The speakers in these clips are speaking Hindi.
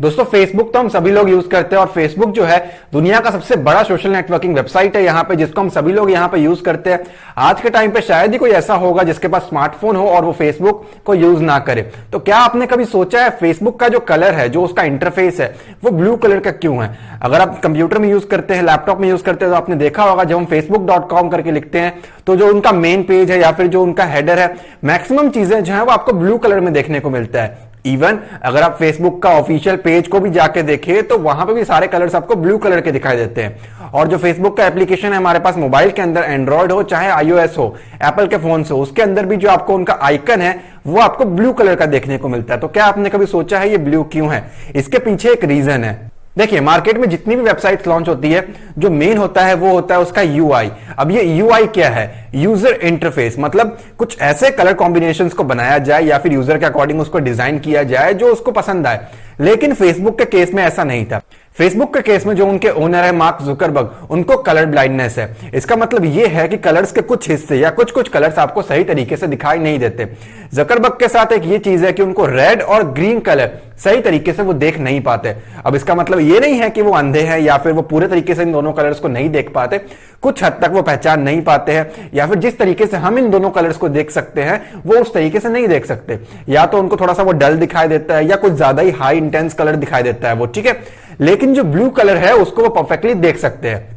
दोस्तों फेसबुक तो हम सभी लोग यूज़ करते हैं और फेसबुक जो है, दुनिया का सबसे बड़ा सोशल नेटवर्किंग वेबसाइट है यहाँ पे, जिसको हम सभी लोग यहाँ पे यूज़ करते हैं। आज के टाइम पे शायद ही कोई ऐसा होगा जिसके पास स्मार्टफ़ोन हो और वो फेसबुक को यूज़ ना करे। तो क्या आपने कभी सोचा है फेसबुक का जो कलर है, जो उसका इंटरफेस है, वो ब्लू कलर का क्यों है? अगर आप कंप्यूटर में यूज़ करते हैं लैपटॉप में यूज़ करते हैं तो आपने देखा होगा, जब हम फेसबुक करके लिखते हैं तो जो उनका मेन पेज है या फिर जो उनका हेडर है मैक्सिमम चीज़ें जो है वो आपको ब्लू कलर में देखने को मिलता है। इवन अगर आप फेसबुक का ऑफिशियल पेज को भी जाके देखें तो वहाँ पे भी सारे कलर्स आपको ब्लू कलर के दिखाई देते हैं। और जो फेसबुक का एप्लीकेशन है हमारे पास मोबाइल के अंदर एंड्रॉयड हो, चाहे आईओएस हो एप्पल के फ़ोन हो, उसके अंदर भी जो आपको उनका आइकन है, वो आपको ब्लू कलर का देखने को मिलता है। तो क्या आपने कभी सोचा है ये ब्लू क्यों है? इसके पीछे एक रीजन है। देखिए मार्केट में जितनी भी वेबसाइट लॉन्च होती है, जो मेन होता है, वो होता है उसका यूआई अब ये यूआई क्या है? यूज़र इंटरफेस मतलब कुछ ऐसे कलर कॉम्बिनेशंस को बनाया जाए या फिर यूज़र के अकॉर्डिंग उसको डिज़ाइन किया जाए जो उसको पसंद आए। लेकिन फेसबुक के केस में ऐसा नहीं था। फेसबुक के केस में जो उनके ओनर है मार्क जुकरबर्ग उनको कलर ब्लाइंडनेस है। इसका मतलब ये है कि कलर्स के कुछ हिस्से या कुछ कुछ कलर्स आपको सही तरीके से दिखाई नहीं देते। जकरबर्ग के साथ एक ये चीज़ है कि उनको रेड और ग्रीन कलर सही तरीके से वो देख नहीं पाते। अब इसका मतलब ये नहीं है कि वो अंधे हैं या फिर वो पूरे तरीके से इन दोनों कलर्स को नहीं देख पाते। कुछ हद तक वो पहचान नहीं पाते हैं, या फिर जिस तरीके से हम इन दोनों कलर्स को देख सकते हैं, वो उस तरीके से नहीं देख सकते। या तो उनको थोड़ा सा वो डल दिखाई देता है, या कुछ ज़्यादा ही हाई इंटेंस कलर दिखाई देता है वो, ठीक है? लेकिन जो ब्लू कलर है, उसको वो परफेक्टली देख सकते हैं।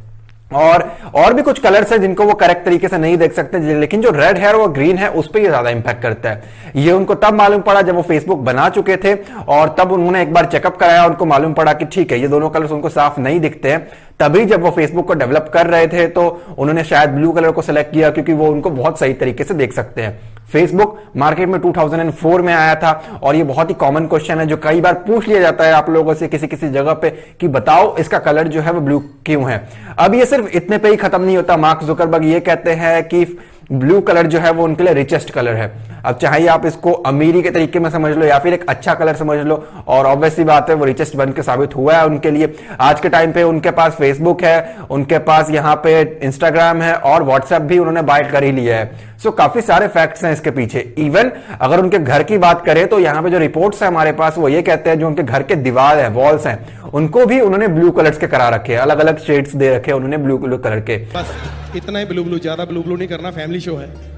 और और भी कुछ कलर्स हैं जिनको वो करेक्ट तरीके से नहीं देख सकते लेकिन जो रेड है और ग्रीन है, उस पर ये ज़्यादा इंपैक्ट करता है। ये उनको तब मालूम पड़ा जब वो फेसबुक बना चुके थे, और तब उन्होंने एक बार चेकअप कराया, उनको मालूम पड़ा कि ठीक है, ये दोनों कलर्स उनको साफ़ नहीं दिखते हैं। तभी जब वो फेसबुक को डेवलप कर रहे थे तो उन्होंने शायद ब्लू कलर को सिलेक्ट किया, क्योंकि वो उनको बहुत सही तरीके से देख सकते हैं। फेसबुक मार्केट में 2004 में आया था और ये बहुत ही कॉमन क्वेश्चन है जो कई बार पूछ लिया जाता है आप लोगों से किसी किसी जगह पे कि बताओ इसका कलर जो है वो ब्लू क्यों है। अब ये सिर्फ़ इतने पे ही खत्म नहीं होता। मार्क जुकरबर्ग ये कहते हैं कि ब्लू कलर जो है वो उनके लिए रिचेस्ट कलर है। अब चाहे आप इसको अमीरी के तरीके में समझ लो या फिर एक अच्छा कलर समझ लो और ऑब्वियसली बात है वो रिचेस्ट बन के साबित हुआ है उनके लिए। आज के टाइम पे उनके पास फेसबुक है उनके पास यहाँ पे इंस्टाग्राम है और व्हाट्सएप भी उन्होंने बाय कर ही लिया है। सो so, काफ़ी सारे फैक्ट्स हैं इसके पीछे। इवन अगर उनके घर की बात करें तो यहाँ पे जो रिपोर्ट्स है हमारे पास वो ये कहते हैं जो उनके घर के दीवार है वॉल्स हैं उनको भी उन्होंने ब्लू कलर्स के करा रखे अलग अलग शेड्स दे रखे उन्होंने ब्लू ब्लू कलर के। बस इतना ही ब्लू ब्लू ज़्यादा ब्लू ब्लू नहीं करना फैमिली शो है।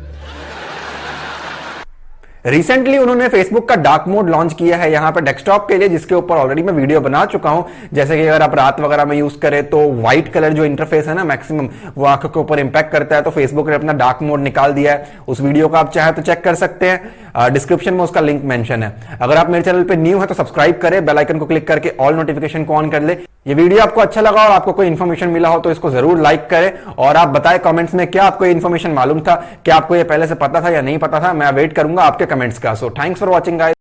रिसेंटली उन्होंने फेसबुक का डार्क मोड लॉन्च किया है यहाँ पे डेस्कटॉप के लिए, जिसके ऊपर ऑलरेडी मैं वीडियो बना चुका हूँ। जैसे कि अगर आप रात वगैरह में यूज़ करें तो व्हाइट कलर जो इंटरफेस है ना मैक्सिमम वो आँखों के ऊपर इंपैक्ट करता है। तो फेसबुक ने अपना डार्क मोड निकाल दिया है। उस वीडियो को आप चाहे तो चेक कर सकते हैं। डिस्क्रिप्शन में उसका लिंक मेंशन है। अगर आप मेरे चैनल पर न्यू है तो सब्सक्राइब करें बेलाइकन को क्लिक करके ऑल नोटिफिकेशन को ऑन कर ले। ये वीडियो आपको अच्छा लगा और आपको कोई इन्फॉर्मेशन मिला हो तो इसको ज़रूर लाइक करें। और आप बताएँ कमेंट्स में क्या आपको ये इन्फॉर्मेशन मालूम था, क्या आपको ये पहले से पता था या नहीं पता था, मैं वेट करूँगा आपके कमेंट्स का। So thanks for watching guys